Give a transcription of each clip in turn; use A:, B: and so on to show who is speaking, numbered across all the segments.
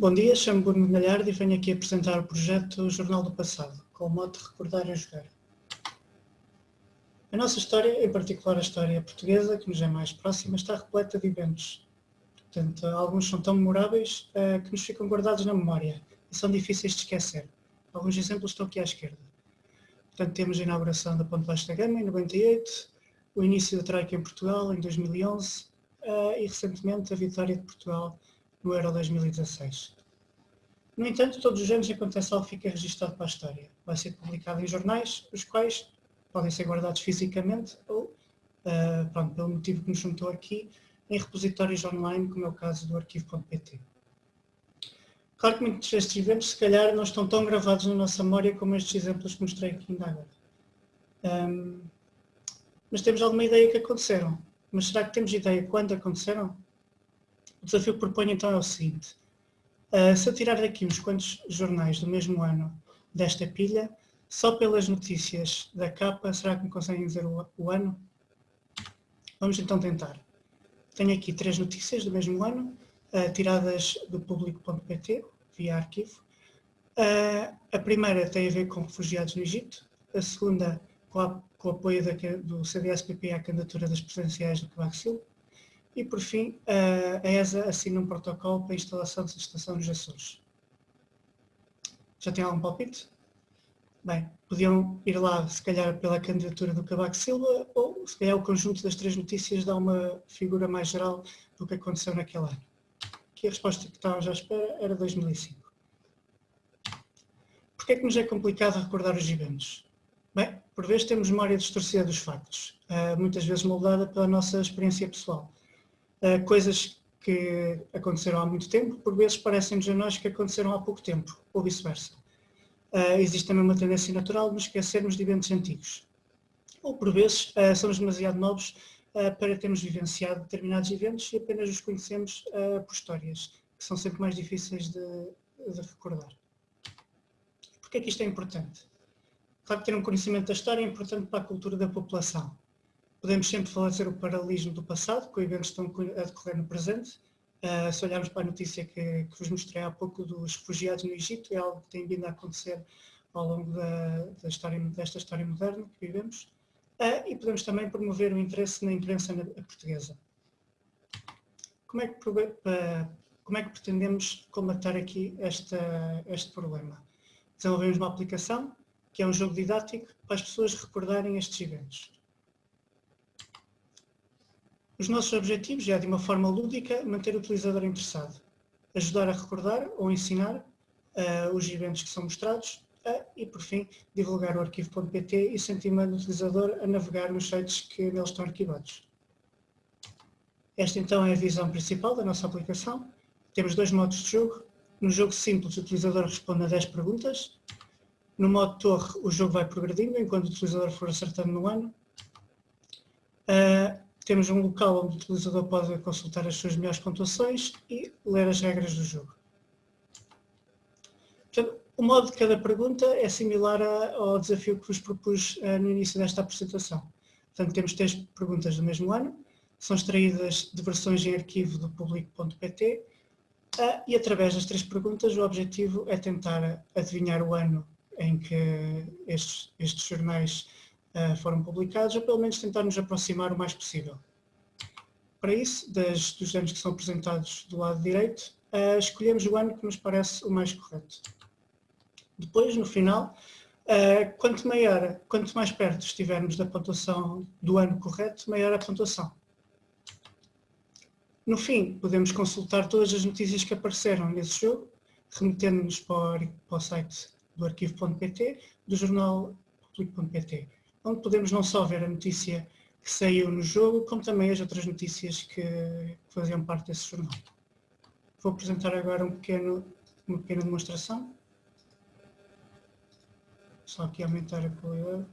A: Bom dia, chamo-me Bruno Galhardo e venho aqui apresentar o projeto Jornal do Passado, com o mote Recordar e Jogar. A nossa história, em particular a história portuguesa, que nos é mais próxima, está repleta de eventos. Portanto, alguns são tão memoráveis uh, que nos ficam guardados na memória e são difíceis de esquecer. Alguns exemplos estão aqui à esquerda. Portanto, temos a inauguração da Ponte Baixo da Gama em 98, o início da Troika em Portugal em 2011 uh, eh, e recentemente a vitória de Portugal no Euro 2016. No entanto, todos os anos acontece algo que fica registado para a história. Vai ser publicado em jornais, os quais podem ser guardados fisicamente ou, uh, pronto, pelo motivo que nos juntou aqui, em repositórios online, como é o caso do arquivo.pt. Claro que muitos destes eventos, se calhar, não estão tão gravados na nossa memória como estes exemplos que mostrei aqui ainda agora. Um, mas temos alguma ideia que aconteceram. Mas será que temos ideia quando aconteceram? Desafio que proponho então é o seguinte. Uh, se eu tirar daqui uns quantos jornais do mesmo ano desta pilha, só pelas notícias da capa, será que me conseguem dizer o, o ano? Vamos então tentar. Tenho aqui três notícias do mesmo ano, uh, tiradas do público.pt, via arquivo. Uh, a primeira tem a ver com refugiados no Egito, a segunda com, a, com o apoio da, do CDS-PP à candidatura das presidenciais do Cavaco Silva, e por fim, a ESA assina um protocolo para a instalação de estação nos Açores. Já tem algum palpite? Bem, podiam ir lá, se calhar, pela candidatura do Cavaco Silva, ou se calhar o conjunto das três notícias dá uma figura mais geral do que aconteceu naquele ano. Aqui a resposta que estávamos à espera era 2005. Porquê é que nos é complicado recordar os eventos? Bem, por vezes temos memória distorcida dos factos, eh, muitas vezes moldada pela nossa experiência pessoal. Eh, coisas que aconteceram há muito tempo, por vezes parecem-nos a nós que aconteceram há pouco tempo, ou vice-versa uh, existe também uma tendência natural de nos esquecermos de eventos antigos. Ou, por vezes, uh, somos demasiado novos para termos vivenciado determinados eventos e apenas os conhecemos por histórias, que são sempre mais difíceis de, de recordar. Porquê é que isto é importante? Claro que ter um conhecimento da história é importante para a cultura da população. Podemos sempre fazer o paralelismo do passado, com eventos que estão a decorrer no presente, Uh, se olharmos para a notícia que, que, vos mostrei há pouco dos refugiados no Egito, é algo que tem vindo a acontecer ao longo da, da história, desta história moderna que vivemos. Uh, e podemos também promover o interesse na imprensa portuguesa. Como é, que, como é que pretendemos combater aqui esta, este problema? Desenvolvemos uma aplicação que é um jogo didático para as pessoas recordarem estes eventos. Os nossos objetivos é, de uma forma lúdica, manter o utilizador interessado, ajudar a recordar ou ensinar uh, os eventos que são mostrados uh, e, por fim, divulgar o arquivo.pt e incentivando o utilizador a navegar nos sites que neles estão arquivados. Esta, então, é a visão principal da nossa aplicação. Temos dois modos de jogo. No jogo simples, o utilizador responde a 10 perguntas. No modo torre, o jogo vai progredindo enquanto o utilizador for acertando no ano. Uh, temos um local onde o utilizador pode consultar as suas melhores pontuações e ler as regras do jogo. Portanto, o modo de cada pergunta é similar ao desafio que vos propus uh, no início desta apresentação. Portanto, temos três perguntas do mesmo ano, são extraídas de versões em arquivo do público.pt eh, e através das três perguntas o objetivo é tentar adivinhar o ano em que estes, estes jornais foram publicados, ou pelo menos tentar nos aproximar o mais possível. Para isso, das, dos anos que são apresentados do lado direito, uh, escolhemos o ano que nos parece o mais correto. Depois, no final, uh, quanto, maior, quanto mais perto estivermos da pontuação do ano correto, maior a pontuação. No fim, podemos consultar todas as notícias que apareceram nesse jogo, remetendo-nos para, para, o site do arquivo.pt, do jornal público.pt onde podemos não só ver a notícia que saiu no jogo, como também as outras notícias que, faziam parte desse jornal. Vou apresentar agora um pequeno, uma pequena demonstração. Só aqui aumentar a qualidade.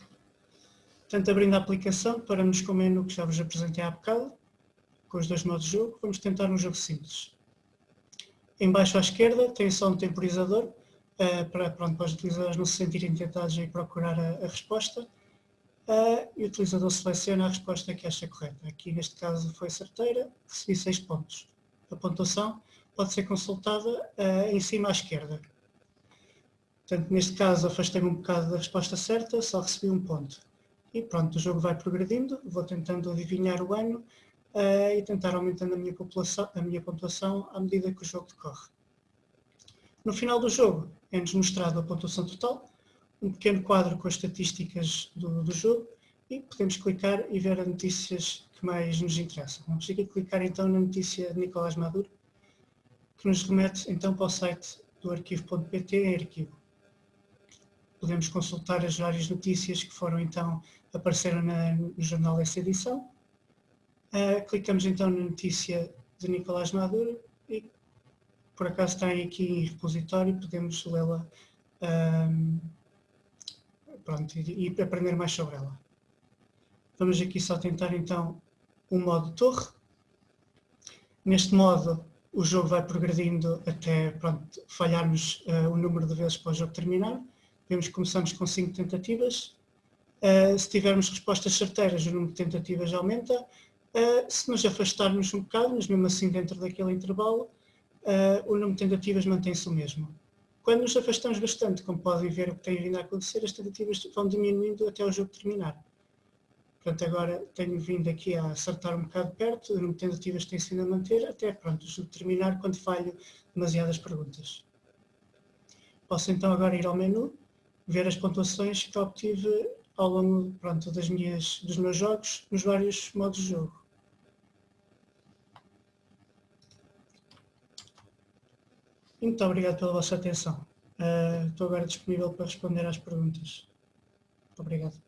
A: Portanto, abrindo a aplicação, paramos com o menu que já vos apresentei há bocado, com os dois modos de jogo. Vamos tentar um jogo simples. Embaixo à esquerda tem só um temporizador, uh, para, pronto, para os utilizadores não se sentirem tentados em procurar a, a resposta e o utilizador seleciona a resposta que acha correta. Aqui neste caso foi certeira, recebi 6 pontos. A pontuação pode ser consultada uh, em cima à esquerda. Portanto, neste caso, afastei-me um bocado da resposta certa, só recebi um ponto. E pronto, o jogo vai progredindo, vou tentando adivinhar o ano uh, e tentar aumentando a minha, população, a minha pontuação à medida que o jogo decorre. No final do jogo, é-nos mostrado a pontuação total, um pequeno quadro com as estatísticas do, do jogo e podemos clicar e ver as notícias que mais nos interessam. Vamos aqui clicar então na notícia de Nicolás Maduro, que nos remete então para o site do arquivo.pt em arquivo. Podemos consultar as várias notícias que foram então, apareceram na, no jornal dessa edição. Uh, clicamos então na notícia de Nicolás Maduro e por acaso está aqui em repositório, podemos lê-la um, pronto, e, e aprender mais sobre ela. Vamos aqui só tentar então o modo torre. Neste modo o jogo vai progredindo até pronto, falharmos uh, o número de vezes para o jogo terminar. Vemos que começamos com 5 tentativas. Uh, se tivermos respostas certeiras, o número de tentativas aumenta. Uh, se nos afastarmos um bocado, mas mesmo assim dentro daquele intervalo, o número de tentativas mantém-se o mesmo. Quando nos afastamos bastante, como podem ver o que tem vindo a acontecer, as tentativas vão diminuindo até o jogo terminar. Portanto, agora tenho vindo aqui a acertar um bocado perto, o número de tentativas tem sido a manter, até pronto, terminar quando falho demasiadas perguntas. Posso então agora ir ao menu, ver as pontuações que obtive ao longo pronto, das minhas, dos meus jogos nos vários modos de jogo. Muito obrigado pela vossa atenção. Uh, estou agora disponível para responder às perguntas. Obrigado.